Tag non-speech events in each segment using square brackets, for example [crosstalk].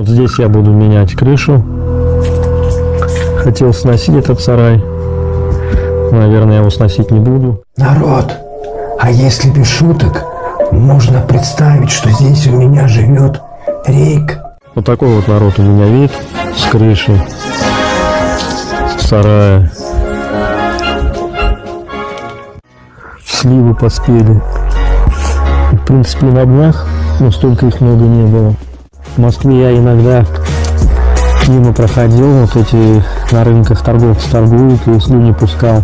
Вот здесь я буду менять крышу. Хотел сносить этот сарай. Наверное, я его сносить не буду. Народ, а если без шуток, можно представить, что здесь у меня живет Рейк. Вот такой вот народ у меня вид с крыши сарая. Сливы поспели. В принципе, на днях, но столько их много не было. В Москве я иногда мимо проходил, вот эти на рынках торговцы торгуют, и слюни пускал.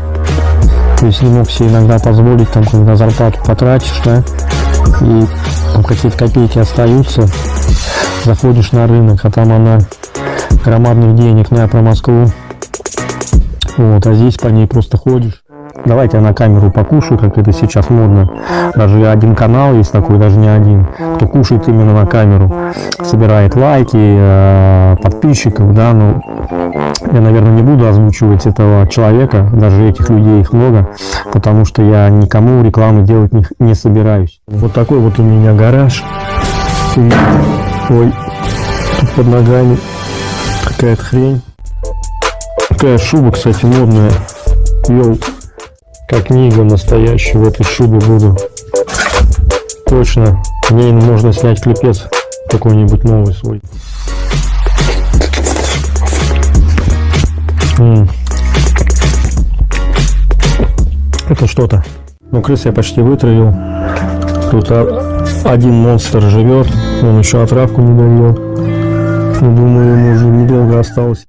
То есть не мог себе иногда позволить, там, когда зарплату потратишь, да, и там какие-то копейки остаются, заходишь на рынок, а там она громадных денег, не про Москву. Вот, а здесь по ней просто ходишь. Давайте я на камеру покушаю, как это сейчас модно. Даже один канал есть такой, даже не один, кто кушает именно на камеру. Собирает лайки, э, подписчиков, да, ну, я, наверное, не буду озвучивать этого человека, даже этих людей их много, потому что я никому рекламы делать не, не собираюсь. Вот такой вот у меня гараж. Ой, тут под ногами какая-то хрень. Такая шуба, кстати, модная. Йоу. Как книга настоящая в этой шубе буду. Точно. В ней можно снять клепец какой-нибудь новый свой. Это что-то. Ну, крыс я почти вытравил. Тут один монстр живет. Он еще отравку не дает. Ну, думаю, ему уже недолго осталось.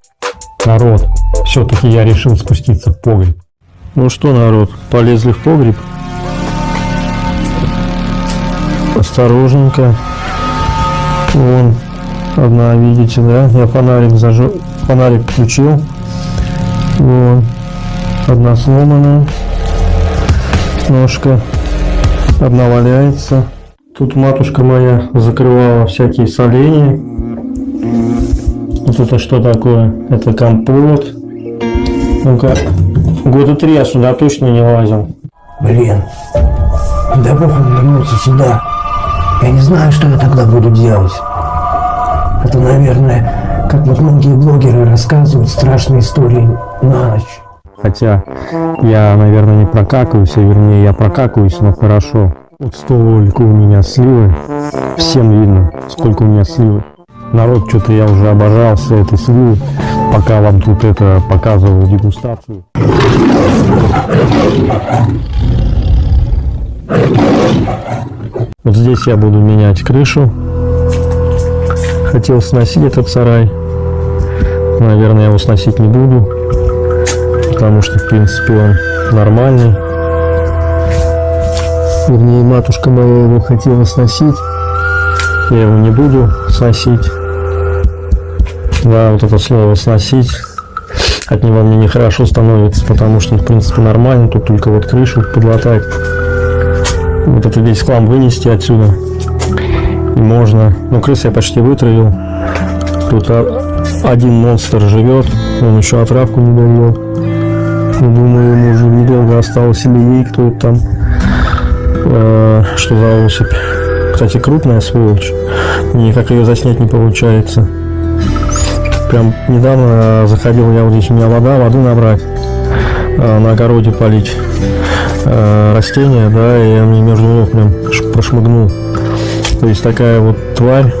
Народ, все-таки я решил спуститься в погреб. Ну что, народ, полезли в погреб? Осторожненько. Вон, одна, видите, да? Я фонарик зажег, фонарик включил. Вон, одна сломанная. Ножка. Одна валяется. Тут матушка моя закрывала всякие соления. Вот это что такое? Это компот. Ну-ка, года три я сюда точно не лазил. Блин, да бог он вернулся сюда. Я не знаю, что я тогда буду делать. Это, наверное, как вот многие блогеры рассказывают страшные истории на ночь. Хотя я, наверное, не прокакаюсь, а вернее я прокакаюсь, но хорошо. Вот столько у меня сливы. Всем видно, сколько у меня сливы. Народ, что-то я уже обожался этой сливы, пока вам тут это показывал дегустацию. Вот здесь я буду менять крышу. Хотел сносить этот сарай. Наверное, я его сносить не буду. Потому что, в принципе, он нормальный. Вернее, матушка моя его хотела сносить. Я его не буду сносить. Да, вот это слово сносить. От него мне нехорошо становится, потому что, в принципе, нормально. Тут только вот крышу подлатать. Вот это весь хлам вынести отсюда. И можно. Ну, крыс я почти вытравил. Тут один монстр живет. Он еще отравку не дает. Ну, думаю, ему уже недолго осталось или ей кто-то там. Э, что за особь. Кстати, крупная сволочь. Никак ее заснять не получается. Прям недавно заходил я вот здесь, у меня вода, воды набрать. Э, на огороде полить э, растения, да, и я мне между ног прям прошмыгнул. То есть такая вот тварь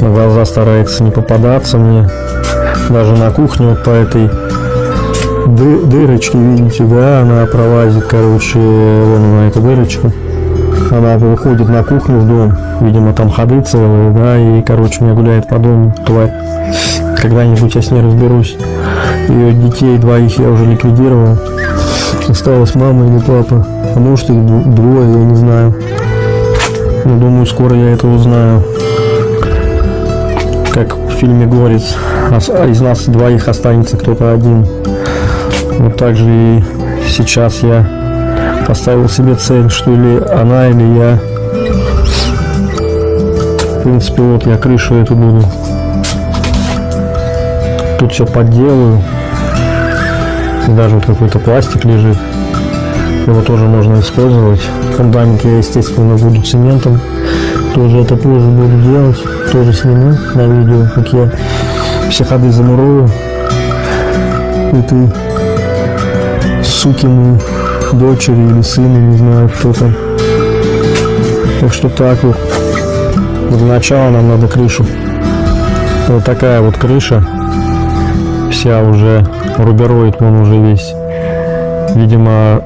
на глаза старается не попадаться мне. Даже на кухню вот по этой ды дырочке, видите, да, она пролазит, короче, вон она, эта дырочка. Она выходит на кухню в дом, видимо, там ходы целые, да, и, короче, меня гуляет по дому тварь. Когда-нибудь я с ней разберусь. Ее детей двоих я уже ликвидировал. Осталась мама или папа. А может их двое, я не знаю. Но думаю, скоро я это узнаю. Как в фильме а из нас двоих останется кто-то один. Вот так же и сейчас я поставил себе цель, что или она, или я. В принципе, вот я крышу эту буду. Тут все подделаю. Даже вот какой-то пластик лежит. Его тоже можно использовать. Фундамент естественно, буду цементом. Тоже это позже буду делать. тоже сниму на видео, как я все ходы замурую этой сукины дочери или сына, не знаю кто там. Так что так вот. Для начала нам надо крышу. Вот такая вот крыша. Вся уже рубероид, он уже весь. Видимо,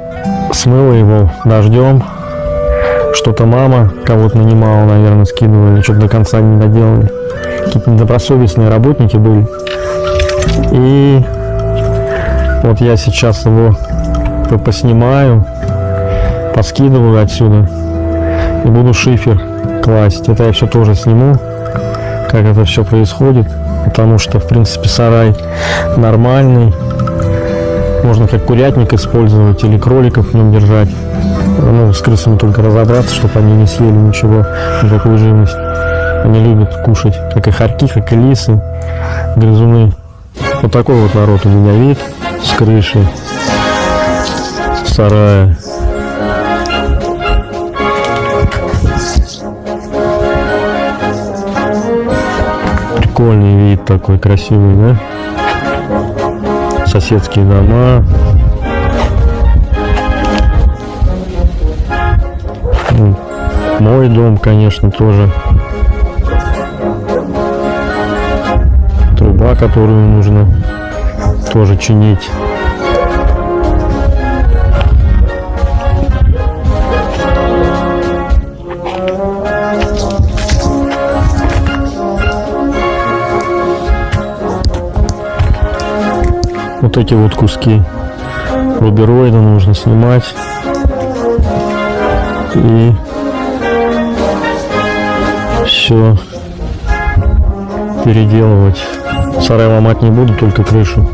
смыло его дождем. Что-то мама кого-то нанимала, наверное, скидывали, что-то до конца не доделали. Какие-то недобросовестные работники были. И вот я сейчас его поснимаю, поскидываю отсюда и буду шифер класть. Это я все тоже сниму, как это все происходит, потому что, в принципе, сарай нормальный. Можно как курятник использовать или кроликов в нем держать. Ну, с крысами только разобраться, чтобы они не съели ничего, никакую живность. Они любят кушать, как и хорьки, как и лисы, грызуны. Вот такой вот народ у меня вид с крыши сарая. Прикольный вид такой красивый, да? Соседские дома. Ну, Мой дом, конечно, тоже. Труба, которую нужно тоже чинить. Вот эти вот куски рубероида нужно снимать. И все переделывать. Сарай ломать не буду, только крышу.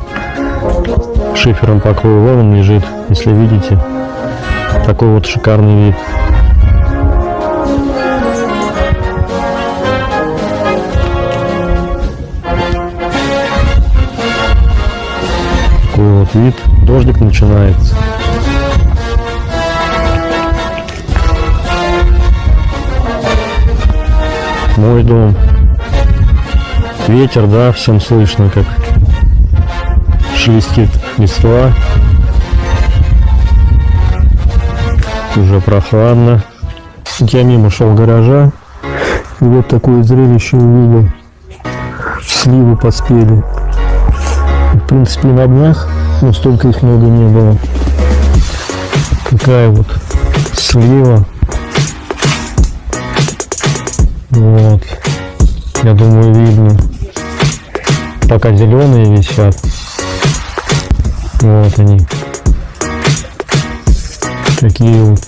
Шифером покрою. Вон он лежит, если видите. Такой вот шикарный вид. Вот вид. Дождик начинается. Мой дом. Ветер, да, всем слышно, как шелестит листва. Уже прохладно. Я мимо шел гаража, и вот такое зрелище увидел. Сливы поспели. В принципе, на днях, но столько их много не было. Такая вот слива. Вот. Я думаю, видно. Пока зеленые висят. Вот они. Такие вот.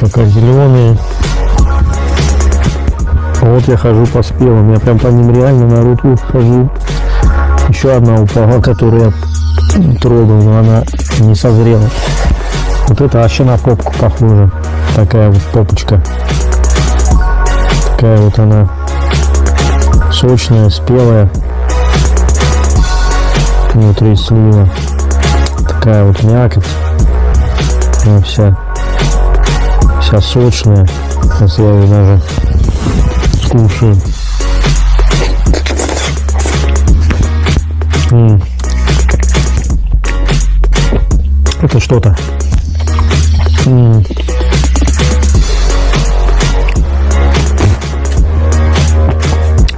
Пока зеленые. Вот я хожу по спелым. Я прям по ним реально на руку хожу. Еще одна упала, которую я трогал, но она не созрела. Вот это вообще на попку похоже. Такая вот попочка. Такая вот она сочная, спелая. Внутри слива. Такая вот мякоть. Она вся, вся сочная. Сейчас я ее даже скушаю. М. Это что-то. М.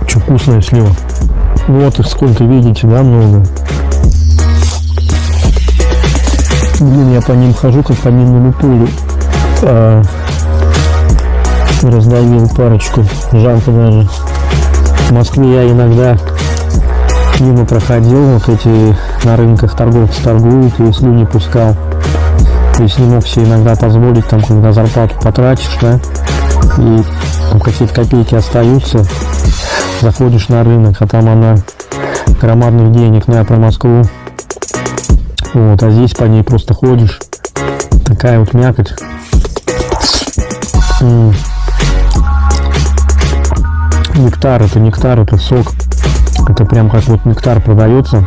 Че вкусная слива. Вот их сколько видите, да, много. Блин, я по ним хожу, как по минному полю. А, раздавил парочку, жалко даже. В Москве я иногда мимо проходил, вот эти на рынках торговцы торгуют, и слюни пускал. То есть не мог себе иногда позволить, там, когда зарплату потратишь, да, и там какие-то копейки остаются, заходишь на рынок, а там она громадных денег, я про Москву. Вот, а здесь по ней просто ходишь. Такая вот мякоть. М. Нектар, это нектар, это сок. Это прям как вот нектар продается.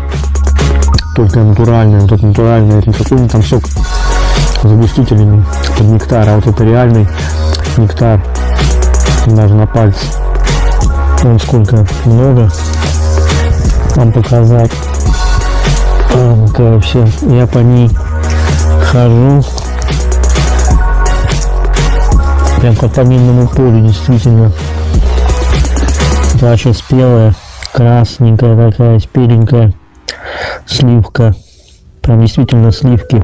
Только натуральный, вот этот натуральный, это не какой-нибудь там сок загустителями под нектар, а вот это реальный нектар даже на пальце. Вон сколько много вам показать. Какая вообще, я по ней хожу. Прям как по минному полю, действительно. Это вообще спелая, красненькая такая, спеленькая сливка. Прям действительно сливки.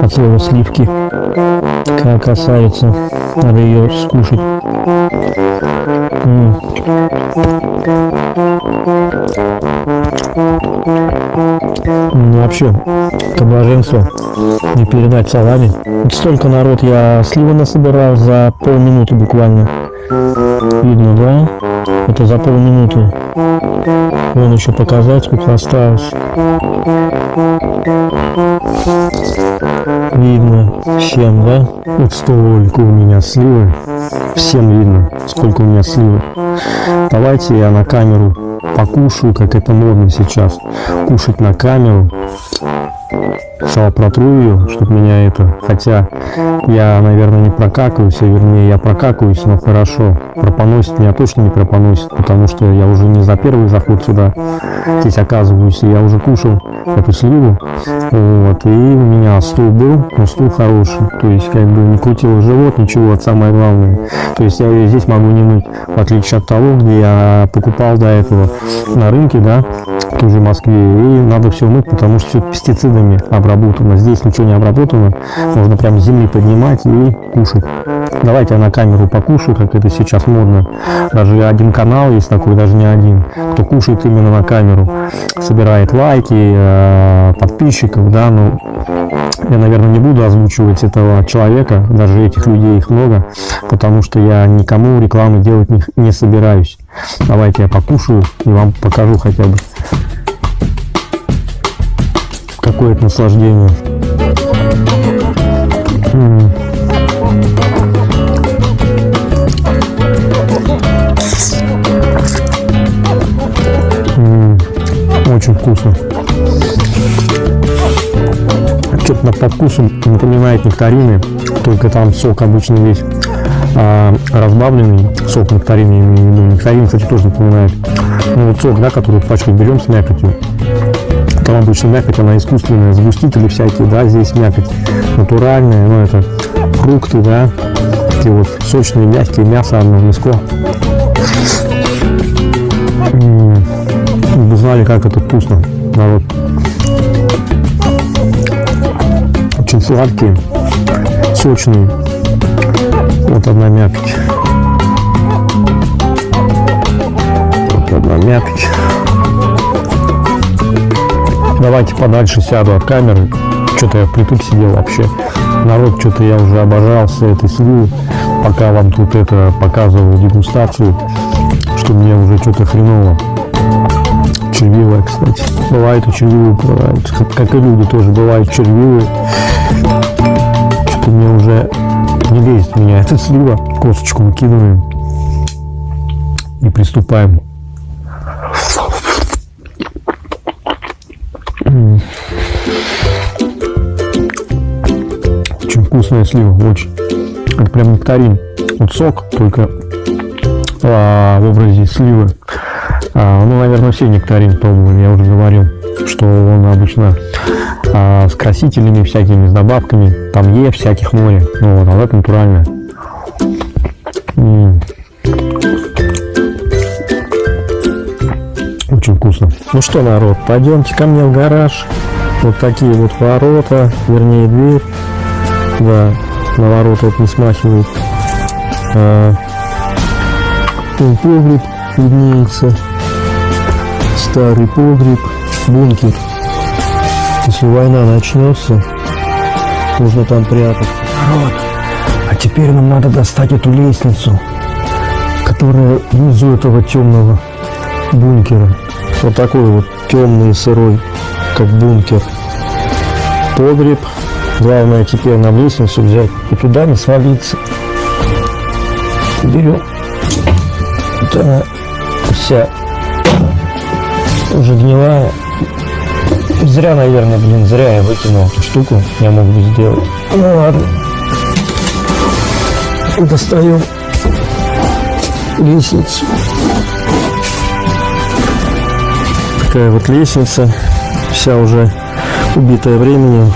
От слова сливки. Как касается, надо ее скушать. М. Ну, вообще, это блаженство не передать словами. Столько народ я сливы насобирал за полминуты буквально. Видно, да? Это за полминуты. Вон еще показать, сколько осталось. Видно всем, да? Вот столько у меня сливы. Всем видно, сколько у меня сливы. Давайте я на камеру покушаю, как это модно сейчас. Кушать на камеру. Сначала протру ее, чтобы меня это... Хотя я, наверное, не прокакаюсь, а вернее я прокакаюсь, но хорошо. Пропоносит меня точно не пропоносит, потому что я уже не за первый заход сюда здесь оказываюсь, и я уже кушал эту сливу. Вот, и у меня стул был, но стул хороший. То есть, как бы не крутил живот, ничего, это самое главное. То есть я ее здесь могу не мыть, в отличие от того, где я покупал до этого на рынке, да, тоже в Москве, и надо все мыть, потому что все пестицидами обработано. Здесь ничего не обработано, можно прям с земли поднимать и кушать. Давайте я на камеру покушаю, как это сейчас модно. Даже один канал есть такой, даже не один, кто кушает именно на камеру, собирает лайки, э, подписчиков, да, ну, я, наверное, не буду озвучивать этого человека, даже этих людей их много, потому что я никому рекламы делать не, не собираюсь. Давайте я покушаю и вам покажу хотя бы. Какое это наслаждение. Очень вкусно. Что-то по вкусу напоминает нектарины, только там сок обычный весь а, разбавленный, сок нектарин, я имею в виду. Нектарин, кстати, тоже напоминает. Ну, вот сок, да, который в пачке берем с мякотью. Там обычно мякоть, она искусственная, сгустители всякие, да, здесь мякоть натуральная, ну, это фрукты, да, такие вот сочные, мягкие, мясо одно миско. М, Вы знали, как это вкусно, народ. Очень сладкие, сочные. Вот одна мякоть. Вот одна мякоть. Давайте подальше сяду от камеры. Что-то я впритык сидел вообще. Народ, что-то я уже обожался этой сливы, пока вам тут это показывал дегустацию, что мне уже что-то хреново. Червивая, кстати. Бывает и червивые бывают. Как, как и люди тоже бывают червивые. Что-то мне уже не лезет меня эта слива. Косточку выкидываем и приступаем. Вкусная слива, очень. Это прям нектарин. Вот сок, только а, в образе сливы. А, ну, наверное, все нектарин пробовали, я уже говорил, что он обычно а, с красителями всякими, с добавками, там Е всяких море, ну вот, а это натуральное. Очень вкусно. Ну что, народ, пойдемте ко мне в гараж. Вот такие вот ворота, вернее дверь. Да, на ворота это не смахивает. А, погреб виднеется. Старый погреб, бункер. Если война начнется, нужно там прятать. Народ, а теперь нам надо достать эту лестницу. которая внизу этого темного бункера. Вот такой вот темный и сырой, как бункер. Погреб. Главное теперь нам лестницу взять и туда не свалиться. Берем. Вот она вся уже гнилая. Зря, наверное, блин, зря я выкинул эту штуку. Я мог бы сделать. Ну ладно. Достаем лестницу. Такая вот лестница. Вся уже убитая временем.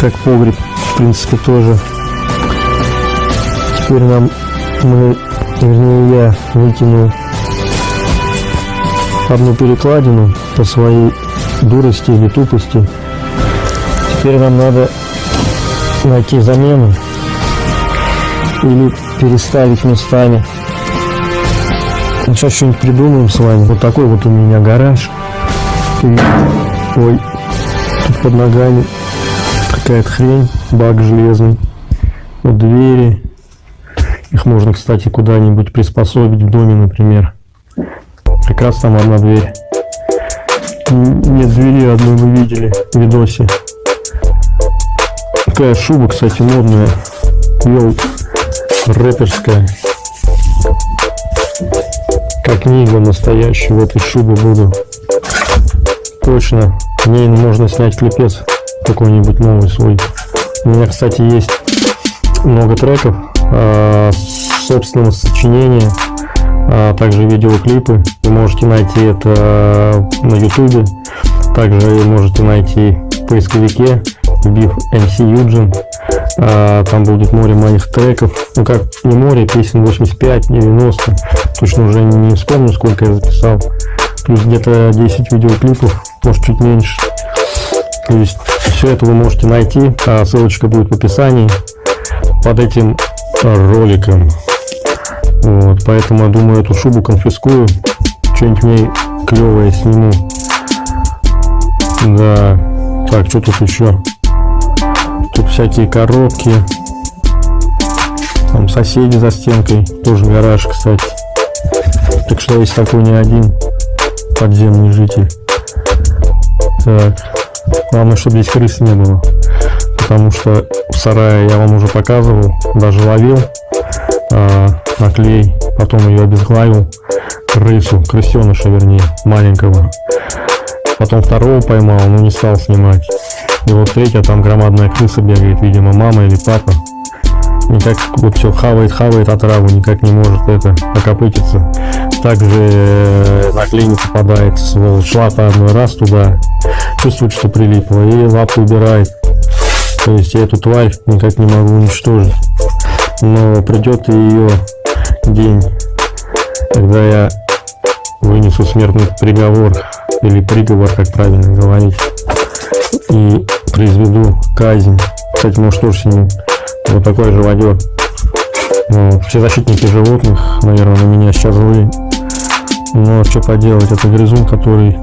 Как погреб, в принципе, тоже. Теперь нам мы, вернее я, выкинул одну перекладину по своей дурости или тупости. Теперь нам надо найти замену или переставить местами. Сейчас что-нибудь придумаем с вами. Вот такой вот у меня гараж. Ой, тут под ногами какая-то хрень, бак железный. Вот двери. Их можно, кстати, куда-нибудь приспособить в доме, например. Как раз там одна дверь. Нет двери одной вы видели в видосе. Такая шуба, кстати, модная. Йоу, рэперская. Как книга настоящая в этой шубе буду. Точно. Мне можно снять клипец какой-нибудь новый свой. У меня, кстати, есть много треков э, собственного сочинения а также видеоклипы. Вы можете найти это э, на ютубе. Также можете найти в поисковике, вбив MC Юджин. А, там будет море моих треков. Ну как не море, песен 85-90. Точно уже не вспомню, сколько я записал. Плюс где-то 10 видеоклипов, может чуть меньше. То есть все это вы можете найти. А ссылочка будет в описании под этим роликом. Вот, поэтому я думаю, эту шубу конфискую, что-нибудь в ней клевое сниму. Да. Так, что тут еще? Тут всякие коробки. Там соседи за стенкой. Тоже гараж, кстати. Так что есть такой не один подземный житель. Так. Главное, чтобы здесь крыс не было. Потому что в сарае я вам уже показывал, даже ловил. А, на потом ее обезглавил, крысу, крысеныша вернее, маленького. Потом второго поймал, но не стал снимать. И вот третья, там громадная крыса бегает, видимо, мама или папа. Никак вот все хавает, хавает отраву, никак не может это окопытиться. Также э, на клей не попадает. Шла по одной раз туда, чувствует, что прилипло, и лапу убирает. То есть я эту тварь никак не могу уничтожить. Но придет ее день, когда я вынесу смертный приговор, или приговор, как правильно говорить, и произведу казнь. Кстати, может тоже сниму вот такой живодер. Ну, все защитники животных, наверное, на меня сейчас злые. Но что поделать, это грызун, который,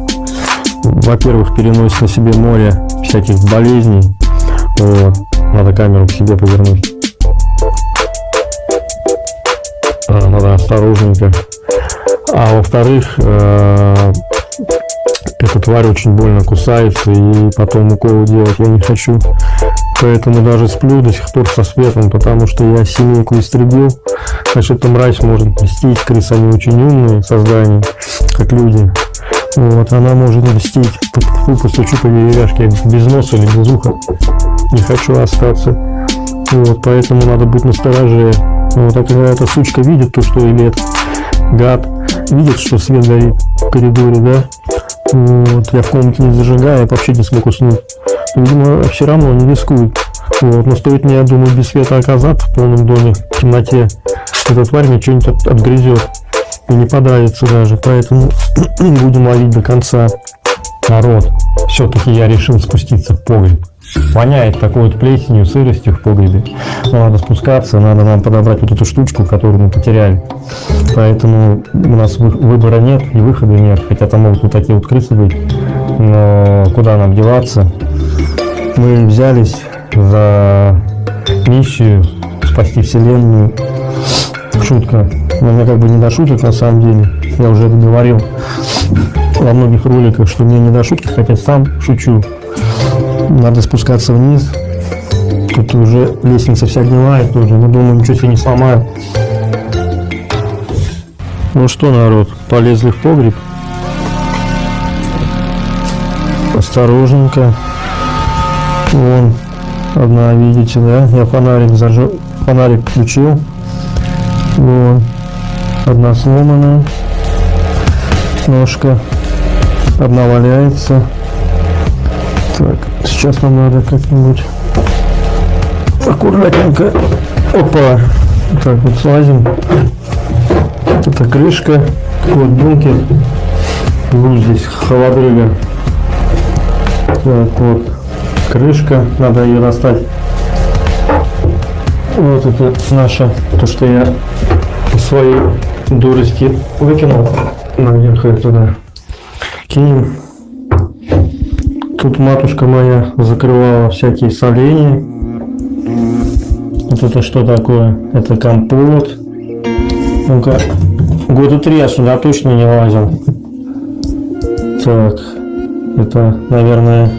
во-первых, переносит на себе море всяких болезней. Вот. Надо камеру к себе повернуть. Э, надо осторожненько. А во-вторых, э, эта тварь очень больно кусается, и потом уколы делать я не хочу. Поэтому даже сплю до сих пор со светом, потому что я семейку истребил. Значит, эта мразь может мстить. Крысы, они очень умные создания, как люди. Вот, она может мстить. Фу, постучу по деревяшке без носа или без уха. Не хочу остаться. Вот, поэтому надо быть настороже. Вот, а когда эта сучка видит то, что или этот гад видит, что свет горит в коридоре, да, вот, я в комнате не зажигаю, я вообще не смог уснуть. Видимо, все равно не рискует. Вот, но стоит мне, я думаю, без света оказаться в полном доме, в темноте, эта тварь мне что-нибудь от, отгрызет и не подавится даже, поэтому [clears throat] будем ловить до конца. Народ, все-таки я решил спуститься в погреб. Воняет такой вот плесенью, сыростью в погребе. Но надо спускаться, надо нам подобрать вот эту штучку, которую мы потеряли. Поэтому у нас выбора нет и выхода нет. Хотя там могут вот такие вот крысы быть. Но куда нам деваться? Мы взялись за миссию спасти вселенную. Шутка. Но мне как бы не до шуток на самом деле. Я уже это говорил во многих роликах, что мне не до шутки, хотя сам шучу. Надо спускаться вниз. Тут уже лестница вся гнилая тоже. Но думаю, ничего себе не сломаю. Ну что, народ, полезли в погреб. осторожненько. Вон, одна, видите, да? Я фонарик зажег, фонарик включил. Вон, одна сломанная. Ножка. Одна валяется. Так, сейчас нам надо как-нибудь аккуратненько. Опа. Так, вот слазим. Это крышка. Вот бункер. Вот здесь холодрыга. Так, вот крышка. Надо ее достать. Вот это наша, то, что я свои дурости выкинул наверх и туда. Кинем. Тут матушка моя закрывала всякие соленья. Вот это что такое? Это компот. Ну-ка, года три я сюда точно не лазил. Так, это, наверное,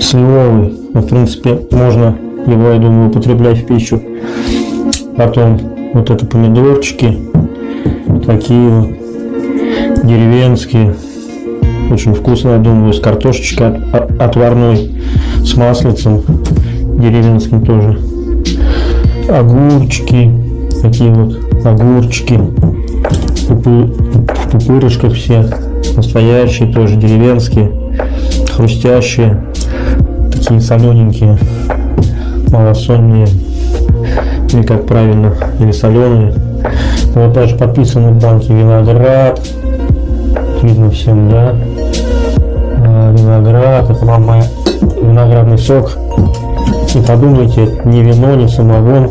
сливовый. Но, в принципе, можно его, я думаю, употреблять в пищу. Потом вот это помидорчики. Такие вот деревенские. Очень вкусно, я думаю, с картошечкой от- отварной, с маслицем деревенским тоже. Огурчики, такие вот огурчики, пупы- все, настоящие тоже, деревенские, хрустящие, такие солененькие, малосольные, или как правильно, или соленые. Вот даже подписаны в банке виноград, видно всем, да? А, виноград, это вам моя виноградный сок. Не подумайте, не вино, не самогон,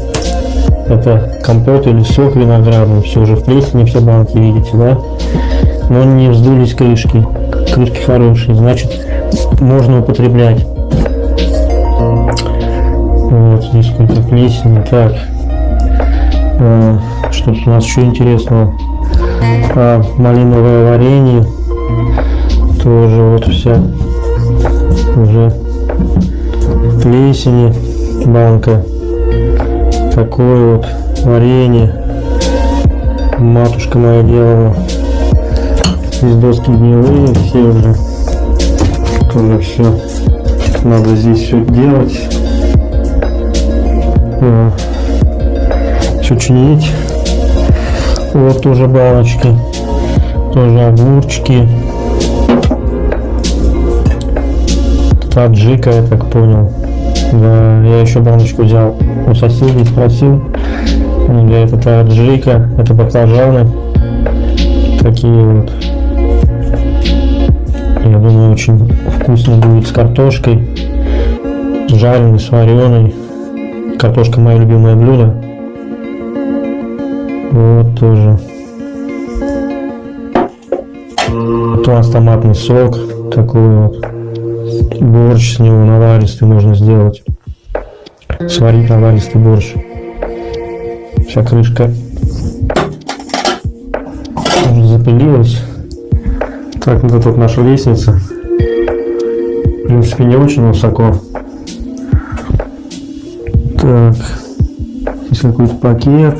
это компот или сок виноградный. Все уже в плесени, все банки видите, да? Но не вздулись крышки. Крышки хорошие, значит можно употреблять. Вот здесь сколько плесени. Так, А, что у нас еще интересного? А, малиновое варенье. Тоже вот вся уже плесени банка. Такое вот варенье. Матушка моя делала. Здесь доски гнилые все уже. Тоже все. Надо здесь все делать. Все чинить. Вот тоже баночки. Тоже огурчики. Таджика, я так понял. Да, я еще баночку взял у соседей, спросил. Они это аджика, это баклажаны. Такие вот. Я думаю, очень вкусно будет с картошкой. С жареной, с вареной. Картошка мое любимое блюдо. Вот тоже. Вот у томатный сок. Такой вот. Борщ с него наваристый можно сделать. Сварить наваристый борщ. Вся крышка запылилась. Так, вот вот наша лестница. В принципе, не очень высоко. Так, здесь какой-то пакет.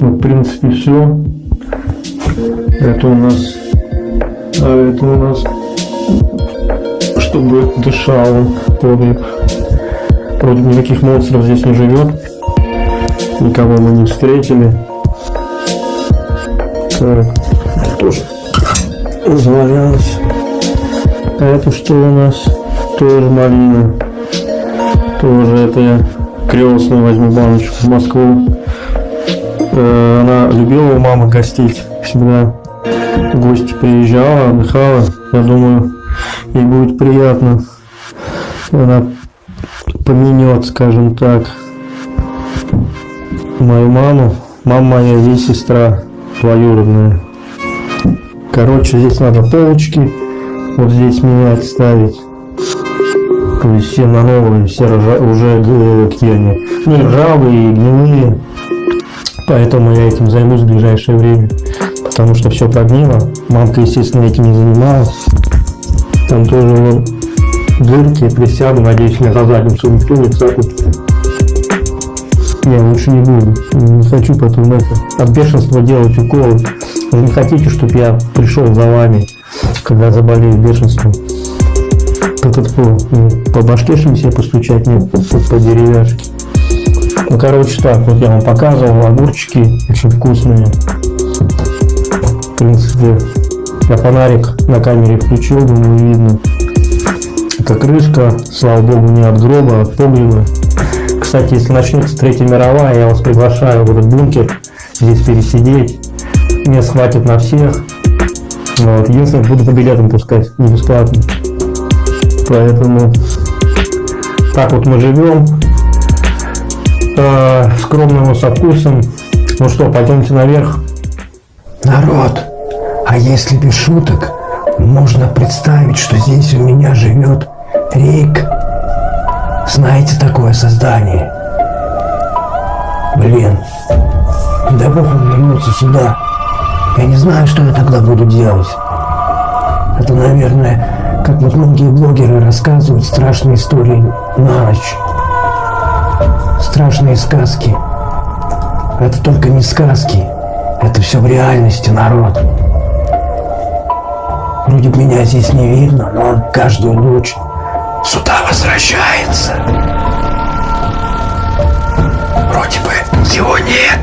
Ну, в принципе, все. Это у нас... А это у нас... Чтобы дышал подвиг. Вроде никаких монстров здесь не живет. Никого мы не встретили. Так, тоже завалялось. А это что у нас? Тоже малина. Тоже это я крестную возьму баночку в Москву. Э, Она любила у мамы гостить. Всегда гости приезжала, отдыхала. Я думаю, ей будет приятно. Она поменет, скажем так, мою маму. Мама моя есть сестра двоюродная. Короче, здесь надо полочки вот здесь менять, ставить. Есть все на новые, все ржа- уже э, какие они, ну, ржавые, гнилые. Поэтому я этим займусь в ближайшее время. Потому что все прогнило. Мамка, естественно, этим не занималась. Там тоже вон дырки, присяду, надеюсь, меня за задницу никто не цапнет. Я лучше не буду. Не хочу потом это, от бешенства делать уколы. Вы не хотите, чтобы я пришел за вами, когда заболею бешенством. Этот по, по башке себе постучать, нет, по, деревяшке. Ну, короче, так, вот я вам показывал, огурчики очень вкусные. В принципе, я фонарик на камере включил, думаю, видно. Это крышка, слава богу, не от гроба, а от погреба. Кстати, если начнется Третья мировая, я вас приглашаю в этот бункер, здесь пересидеть. Мест хватит на всех. Вот. Единственное, буду по билетам пускать, не бесплатно. Поэтому так вот мы живем. Э, скромно, со вкусом. Ну что, пойдемте наверх. Народ, а если без шуток, можно представить, что здесь у меня живет Рик. Знаете такое создание? Блин, да бог он вернется сюда. Я не знаю, что я тогда буду делать. Это, наверное, как вот многие блогеры рассказывают страшные истории на ночь. Страшные сказки. Это только не сказки. Это все в реальности, народ. Вроде бы меня здесь не видно, но он каждую ночь сюда возвращается. Вроде бы его нет.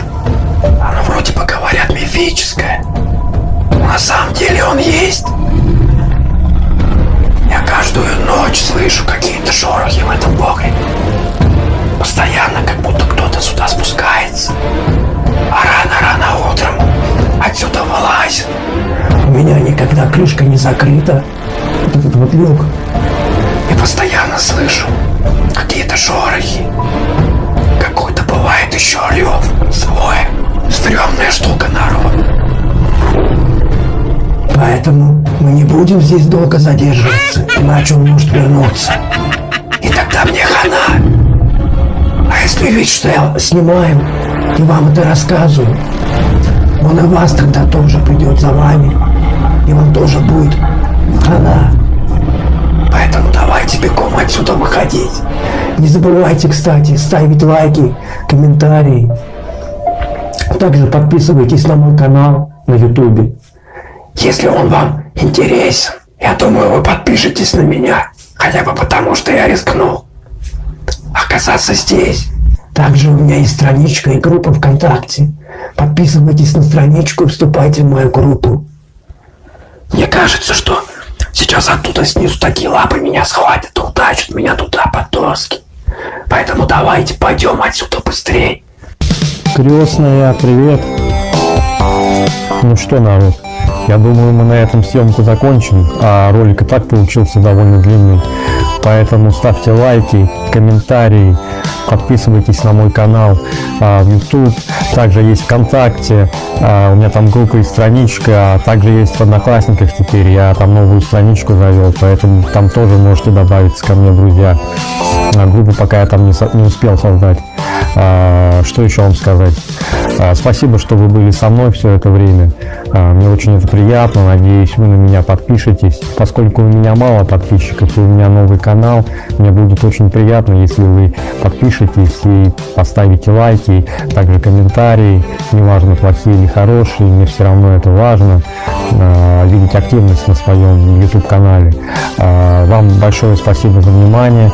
Оно вроде бы говорят мифическое. На самом деле он есть. Каждую ночь слышу какие-то шорохи в этом погребе. Постоянно, как будто кто-то сюда спускается. А рано-рано утром отсюда вылазит. У меня никогда крышка не закрыта. Вот этот вот люк. И постоянно слышу какие-то шорохи. Какой-то бывает еще рев свой. Стрёмная штука, народ. Поэтому мы не будем здесь долго задерживаться, иначе он может вернуться. И тогда мне хана. А если видеть, что я снимаю и вам это рассказываю, он и вас тогда тоже придет за вами, и вам тоже будет хана. Поэтому давайте бегом отсюда выходить. Не забывайте, кстати, ставить лайки, комментарии. Также подписывайтесь на мой канал на ютубе. Если он вам интересен, я думаю, вы подпишетесь на меня. Хотя бы потому, что я рискнул оказаться здесь. Также у меня есть страничка и группа ВКонтакте. Подписывайтесь на страничку и вступайте в мою группу. Мне кажется, что сейчас оттуда снизу такие лапы меня схватят и утащат меня туда под доски. Поэтому давайте пойдем отсюда быстрее. Крестная, привет. Ну что, народ, я думаю, мы на этом съемку закончим, а ролик и так получился довольно длинный. Поэтому ставьте лайки, комментарии, подписывайтесь на мой канал а, в YouTube. Также есть ВКонтакте, а, у меня там группа и страничка, а также есть в Одноклассниках теперь. Я там новую страничку завел, поэтому там тоже можете добавиться ко мне, друзья. А, группу пока я там не, не успел создать. А, что еще вам сказать? А, Спасибо, что вы были со мной все это время. А, Мне очень это приятно. Надеюсь, вы на меня подпишетесь. Поскольку у меня мало подписчиков и у меня новый канал, мне будет очень приятно, если вы подпишетесь и поставите лайки, также комментарии, неважно, плохие или хорошие, мне все равно это важно, видеть активность на своем YouTube канале. Вам большое спасибо за внимание.